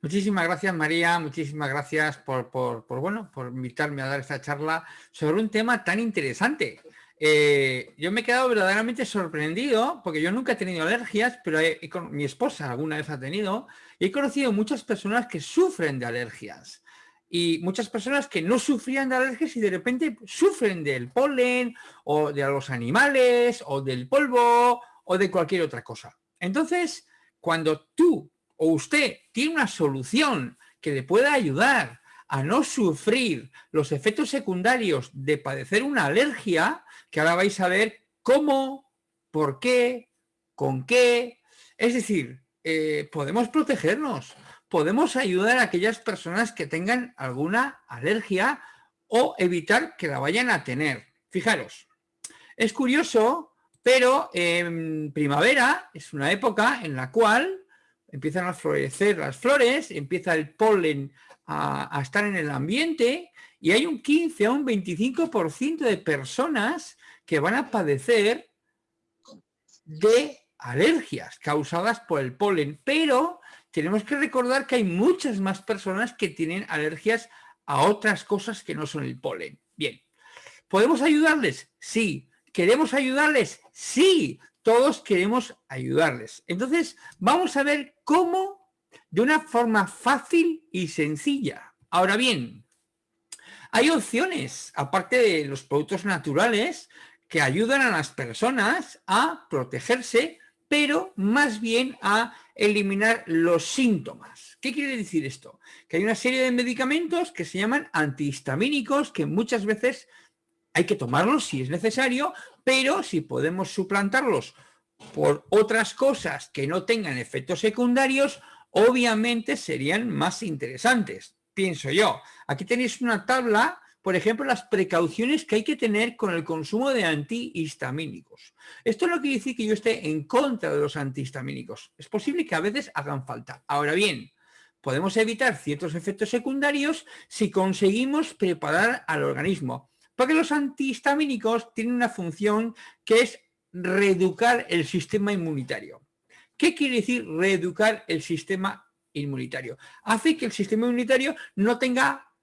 Muchísimas gracias María, muchísimas gracias por, bueno, por invitarme a dar esta charla sobre un tema tan interesante. Eh, yo me he quedado verdaderamente sorprendido porque yo nunca he tenido alergias, pero mi esposa alguna vez ha tenido y he conocido muchas personas que sufren de alergias y muchas personas que no sufrían de alergias y de repente sufren del polen o de los animales o del polvo o de cualquier otra cosa. Entonces, cuando tú o usted tiene una solución que le pueda ayudar a no sufrir los efectos secundarios de padecer una alergia, que ahora vais a ver cómo, por qué, con qué. Es decir, eh, podemos protegernos, podemos ayudar a aquellas personas que tengan alguna alergia o evitar que la vayan a tener. Fijaros, es curioso, pero en primavera es una época en la cual empiezan a florecer las flores, empieza el polen a, estar en el ambiente y hay un 15 a un 25% de personas que van a padecer de alergias causadas por el polen, pero tenemos que recordar que hay muchas más personas que tienen alergias a otras cosas que no son el polen. Bien, ¿podemos ayudarles? Sí. ¿Queremos ayudarles? Sí todos queremos ayudarles. Entonces, vamos a ver cómo de una forma fácil y sencilla. Ahora bien, hay opciones, aparte de los productos naturales, que ayudan a las personas a protegerse, pero más bien a eliminar los síntomas. ¿Qué quiere decir esto? Que hay una serie de medicamentos que se llaman antihistamínicos que muchas veces hay que tomarlos si es necesario, pero si podemos suplantarlos por otras cosas que no tengan efectos secundarios, obviamente serían más interesantes, pienso yo. Aquí tenéis una tabla, por ejemplo, las precauciones que hay que tener con el consumo de antihistamínicos. Esto no quiere decir que yo esté en contra de los antihistamínicos. Es posible que a veces hagan falta. Ahora bien, podemos evitar ciertos efectos secundarios si conseguimos preparar al organismo porque los antihistamínicos tienen una función que es reeducar el sistema inmunitario. ¿Qué quiere decir reeducar el sistema inmunitario? Hace que el sistema inmunitario no tenga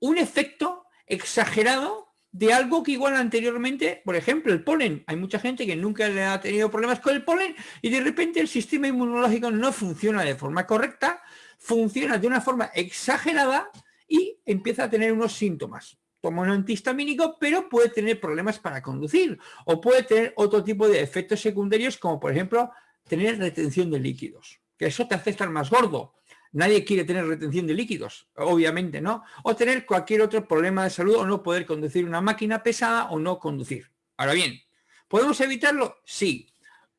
un efecto exagerado de algo que igual anteriormente, por ejemplo, el polen. Hay mucha gente que nunca le ha tenido problemas con el polen y de repente el sistema inmunológico no funciona de forma correcta, funciona de una forma exagerada y empieza a tener unos síntomas toma un antihistamínico, pero puede tener problemas para conducir o puede tener otro tipo de efectos secundarios como por ejemplo tener retención de líquidos, que eso te hace estar más gordo. Nadie quiere tener retención de líquidos, obviamente, ¿no? O tener cualquier otro problema de salud o no poder conducir una máquina pesada o no conducir. Ahora bien, ¿podemos evitarlo? Sí.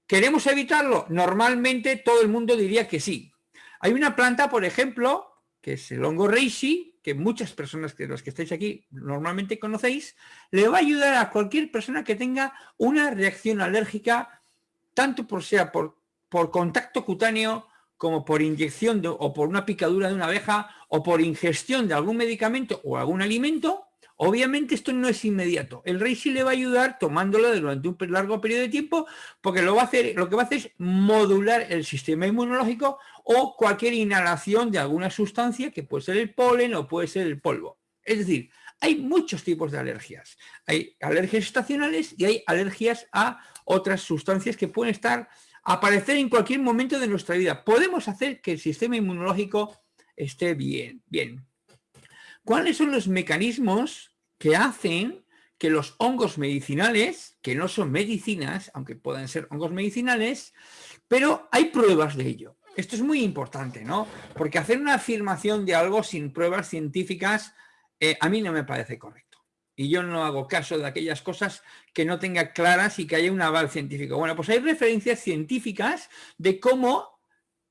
¿Queremos evitarlo? Normalmente todo el mundo diría que sí. Hay una planta, por ejemplo, que es el hongo reishi, que muchas personas que los que estáis aquí normalmente conocéis, le va a ayudar a cualquier persona que tenga una reacción alérgica, tanto por sea por, por contacto cutáneo, como por inyección o por una picadura de una abeja, o por ingestión de algún medicamento o algún alimento, Obviamente esto no es inmediato. El rey sí le va a ayudar tomándolo durante un largo periodo de tiempo porque lo, va a hacer, lo que va a hacer es modular el sistema inmunológico o cualquier inhalación de alguna sustancia que puede ser el polen o puede ser el polvo. Es decir, hay muchos tipos de alergias. Hay alergias estacionales y hay alergias a otras sustancias que pueden estar aparecer en cualquier momento de nuestra vida. Podemos hacer que el sistema inmunológico esté bien. Bien. ¿Cuáles son los mecanismos que hacen que los hongos medicinales, que no son medicinas, aunque puedan ser hongos medicinales, pero hay pruebas de ello. Esto es muy importante, ¿no? Porque hacer una afirmación de algo sin pruebas científicas eh, a mí no me parece correcto. Y yo no hago caso de aquellas cosas que no tenga claras y que haya un aval científico. Bueno, pues hay referencias científicas de cómo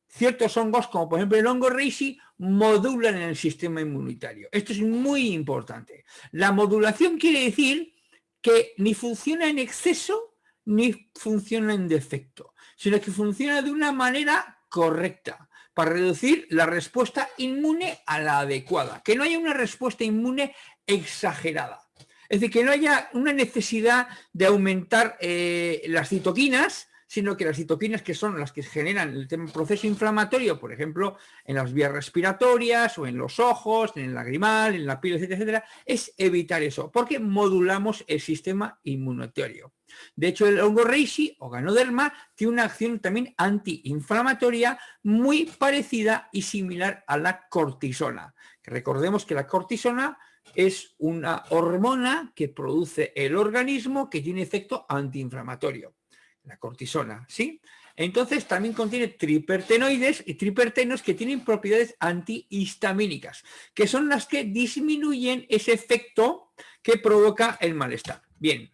ciertos hongos, como por ejemplo el hongo reishi, modulan en el sistema inmunitario. Esto es muy importante. La modulación quiere decir que ni funciona en exceso ni funciona en defecto, sino que funciona de una manera correcta para reducir la respuesta inmune a la adecuada, que no haya una respuesta inmune exagerada. Es decir, que no haya una necesidad de aumentar eh, las citoquinas sino que las citoquinas que son las que generan el proceso inflamatorio, por ejemplo, en las vías respiratorias o en los ojos, en el lagrimal, en la piel, etcétera, etcétera, es evitar eso, porque modulamos el sistema inmunitario. De hecho, el hongo reishi o ganoderma tiene una acción también antiinflamatoria muy parecida y similar a la cortisona. Recordemos que la cortisona es una hormona que produce el organismo que tiene efecto antiinflamatorio, la cortisona, ¿sí? Entonces también contiene tripertenoides y tripertenos que tienen propiedades antihistamínicas, que son las que disminuyen ese efecto que provoca el malestar. Bien,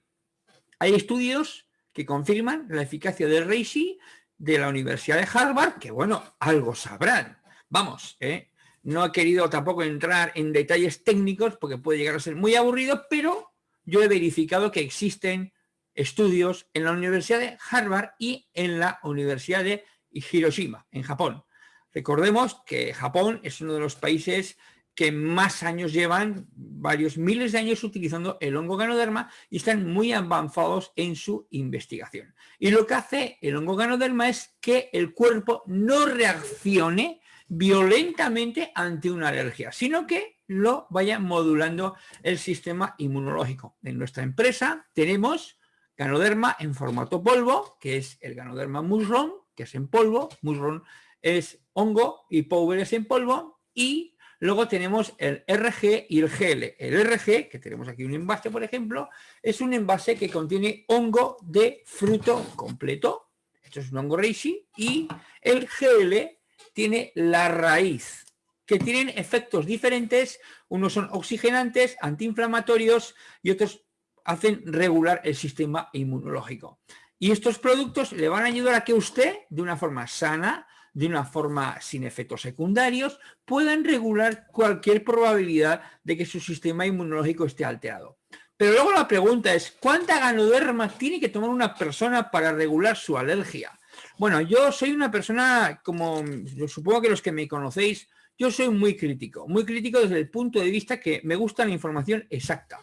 hay estudios que confirman la eficacia del Reishi de la Universidad de Harvard, que bueno, algo sabrán. Vamos, ¿eh? No he querido tampoco entrar en detalles técnicos porque puede llegar a ser muy aburrido, pero yo he verificado que existen estudios en la Universidad de Harvard y en la Universidad de Hiroshima, en Japón. Recordemos que Japón es uno de los países que más años llevan, varios miles de años utilizando el hongo ganoderma y están muy avanzados en su investigación. Y lo que hace el hongo ganoderma es que el cuerpo no reaccione violentamente ante una alergia, sino que lo vaya modulando el sistema inmunológico. En nuestra empresa tenemos ganoderma en formato polvo, que es el ganoderma musron, que es en polvo, musron es hongo y power es en polvo, y luego tenemos el RG y el GL. El RG, que tenemos aquí un envase, por ejemplo, es un envase que contiene hongo de fruto completo, esto es un hongo reishi, y el GL tiene la raíz, que tienen efectos diferentes, unos son oxigenantes, antiinflamatorios y otros hacen regular el sistema inmunológico. Y estos productos le van a ayudar a que usted, de una forma sana, de una forma sin efectos secundarios, puedan regular cualquier probabilidad de que su sistema inmunológico esté alterado. Pero luego la pregunta es, ¿cuánta ganoderma tiene que tomar una persona para regular su alergia? Bueno, yo soy una persona, como supongo que los que me conocéis, yo soy muy crítico, muy crítico desde el punto de vista que me gusta la información exacta.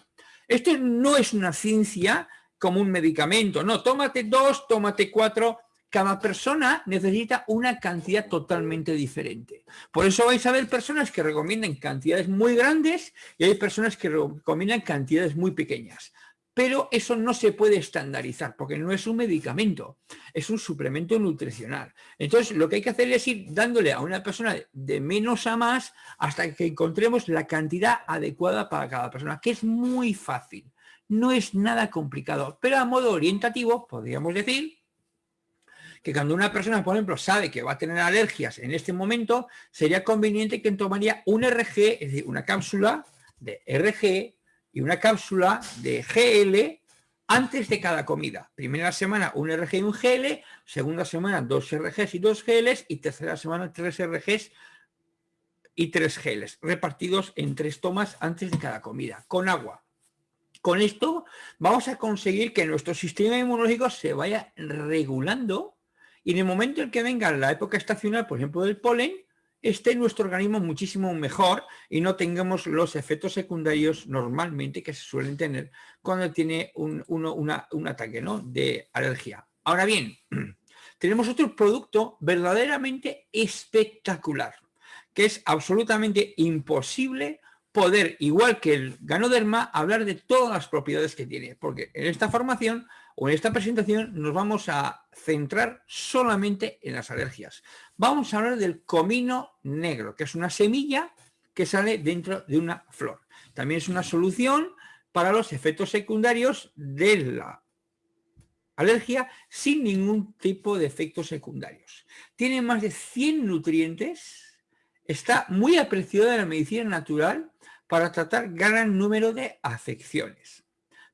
Esto no es una ciencia como un medicamento, no, tómate dos, tómate cuatro, cada persona necesita una cantidad totalmente diferente. Por eso vais a ver personas que recomiendan cantidades muy grandes y hay personas que recomiendan cantidades muy pequeñas pero eso no se puede estandarizar porque no es un medicamento, es un suplemento nutricional. Entonces lo que hay que hacer es ir dándole a una persona de menos a más hasta que encontremos la cantidad adecuada para cada persona, que es muy fácil, no es nada complicado, pero a modo orientativo podríamos decir que cuando una persona, por ejemplo, sabe que va a tener alergias en este momento, sería conveniente que tomaría un RG, es decir, una cápsula de RG y una cápsula de GL antes de cada comida. Primera semana un RG y un GL, segunda semana dos RGs y dos GLs y tercera semana tres RGs y tres GLs, repartidos en tres tomas antes de cada comida, con agua. Con esto vamos a conseguir que nuestro sistema inmunológico se vaya regulando y en el momento en que venga la época estacional, por ejemplo, del polen, esté nuestro organismo muchísimo mejor y no tengamos los efectos secundarios normalmente que se suelen tener cuando tiene un, un ataque de alergia. Ahora bien, tenemos otro producto verdaderamente espectacular, que es absolutamente imposible poder, igual que el ganoderma, hablar de todas las propiedades que tiene, porque en esta formación o en esta presentación nos vamos a centrar solamente en las alergias. Vamos a hablar del comino negro, que es una semilla que sale dentro de una flor. También es una solución para los efectos secundarios de la alergia sin ningún tipo de efectos secundarios. Tiene más de 100 nutrientes, está muy apreciado en la medicina natural para tratar gran número de afecciones.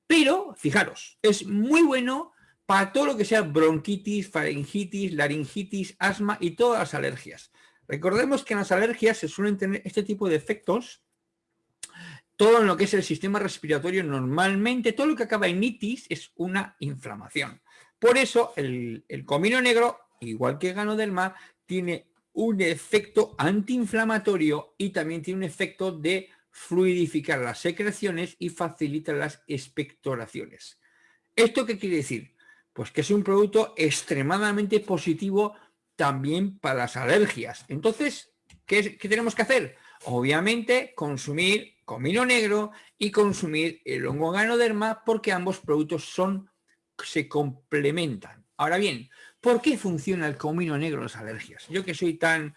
Pero, fijaros, es muy bueno para todo lo que sea bronquitis, faringitis, laringitis, asma y todas las alergias. Recordemos que en las alergias se suelen tener este tipo de efectos todo lo que es el sistema respiratorio normalmente, todo lo que acaba en itis es una inflamación. Por eso el, el comino negro, igual que el ganoderma, tiene un efecto antiinflamatorio y también tiene un efecto de fluidificar las secreciones y facilita las expectoraciones. ¿Esto qué quiere decir? Pues que es un producto extremadamente positivo también para las alergias. Entonces, ¿qué, qué tenemos que hacer? Obviamente, consumir comino negro y consumir el hongo ganoderma porque ambos productos son, se complementan. Ahora bien, ¿por qué funciona el comino negro en las alergias? Yo que soy tan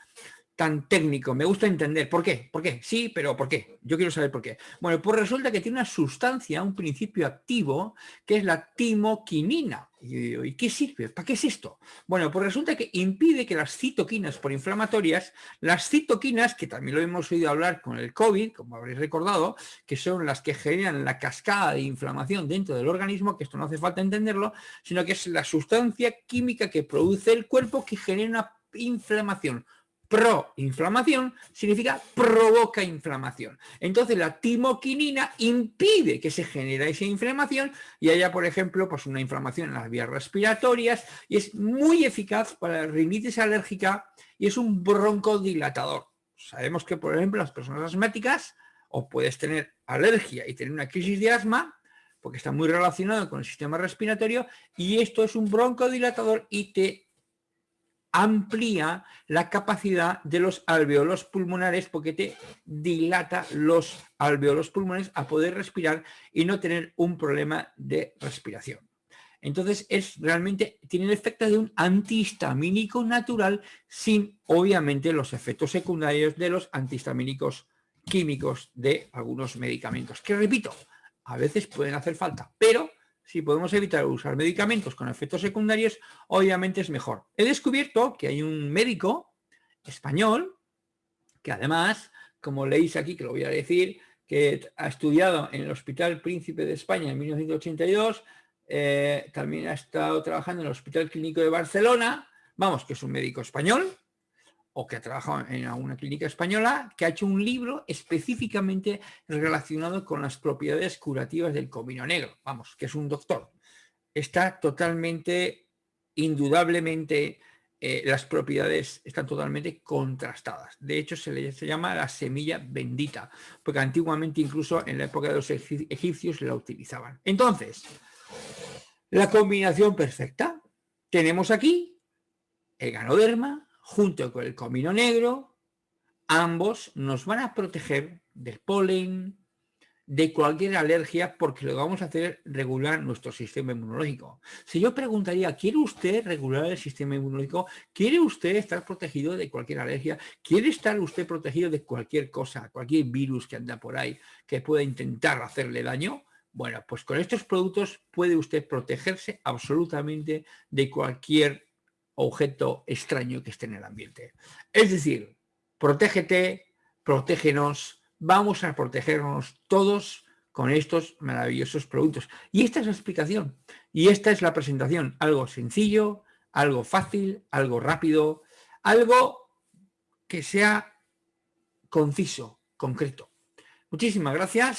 tan técnico, me gusta entender. ¿Por qué? ¿Por qué? Sí, pero ¿por qué? Yo quiero saber por qué. Bueno, pues resulta que tiene una sustancia, un principio activo, que es la timoquinina. ¿Y qué sirve? ¿Para qué es esto? Bueno, pues resulta que impide que las citoquinas por inflamatorias, las citoquinas, que también lo hemos oído hablar con el COVID, como habréis recordado, que son las que generan la cascada de inflamación dentro del organismo, que esto no hace falta entenderlo, sino que es la sustancia química que produce el cuerpo que genera una inflamación proinflamación significa provoca inflamación. Entonces la timoquinina impide que se genere esa inflamación y haya, por ejemplo, pues una inflamación en las vías respiratorias y es muy eficaz para la rinitis alérgica y es un broncodilatador. Sabemos que, por ejemplo, las personas asmáticas o puedes tener alergia y tener una crisis de asma porque está muy relacionado con el sistema respiratorio y esto es un broncodilatador y te amplía la capacidad de los alveolos pulmonares porque te dilata los alveolos pulmonares a poder respirar y no tener un problema de respiración. Entonces es realmente, tiene el efecto de un antihistamínico natural sin obviamente los efectos secundarios de los antihistamínicos químicos de algunos medicamentos, que repito, a veces pueden hacer falta, pero si podemos evitar usar medicamentos con efectos secundarios, obviamente es mejor. He descubierto que hay un médico español que además, como leéis aquí, que lo voy a decir, que ha estudiado en el Hospital Príncipe de España en 1982, eh, también ha estado trabajando en el Hospital Clínico de Barcelona, vamos, que es un médico español, o que ha trabajado en alguna clínica española, que ha hecho un libro específicamente relacionado con las propiedades curativas del comino negro. Vamos, que es un doctor. Está totalmente, indudablemente, eh, las propiedades están totalmente contrastadas. De hecho, se le llama la semilla bendita, porque antiguamente incluso en la época de los egipcios la utilizaban. Entonces, la combinación perfecta. Tenemos aquí el ganoderma, junto con el comino negro, ambos nos van a proteger del polen, de cualquier alergia, porque lo vamos a hacer regular nuestro sistema inmunológico. Si yo preguntaría, ¿quiere usted regular el sistema inmunológico? ¿Quiere usted estar protegido de cualquier alergia? ¿Quiere estar usted protegido de cualquier cosa, cualquier virus que anda por ahí que pueda intentar hacerle daño? Bueno, pues con estos productos puede usted protegerse absolutamente de cualquier objeto extraño que esté en el ambiente. Es decir, protégete, protégenos, vamos a protegernos todos con estos maravillosos productos. Y esta es la explicación, y esta es la presentación, algo sencillo, algo fácil, algo rápido, algo que sea conciso, concreto. Muchísimas gracias.